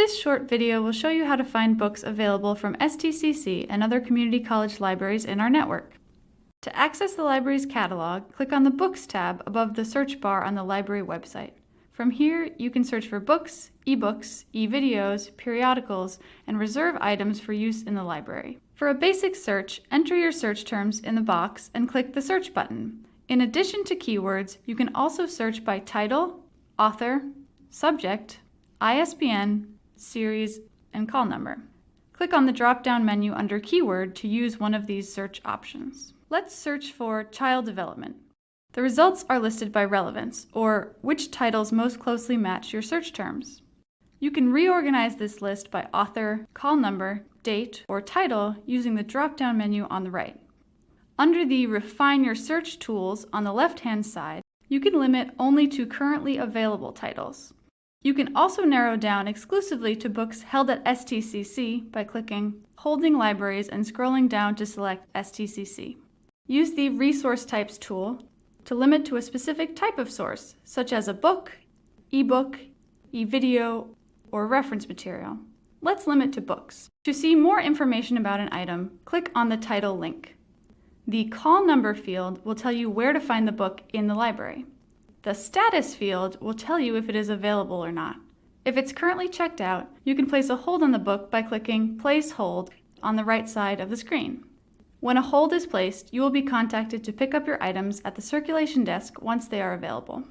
This short video will show you how to find books available from STCC and other community college libraries in our network. To access the library's catalog, click on the Books tab above the search bar on the library website. From here, you can search for books, ebooks, e-videos, periodicals, and reserve items for use in the library. For a basic search, enter your search terms in the box and click the Search button. In addition to keywords, you can also search by title, author, subject, ISBN, series, and call number. Click on the drop-down menu under Keyword to use one of these search options. Let's search for Child Development. The results are listed by relevance, or which titles most closely match your search terms. You can reorganize this list by author, call number, date, or title using the drop-down menu on the right. Under the Refine Your Search tools on the left-hand side, you can limit only to currently available titles. You can also narrow down exclusively to books held at STCC by clicking Holding Libraries and scrolling down to select STCC. Use the Resource Types tool to limit to a specific type of source, such as a book, ebook, e-video, or reference material. Let's limit to books. To see more information about an item, click on the title link. The call number field will tell you where to find the book in the library. The status field will tell you if it is available or not. If it's currently checked out, you can place a hold on the book by clicking Place Hold on the right side of the screen. When a hold is placed, you will be contacted to pick up your items at the circulation desk once they are available.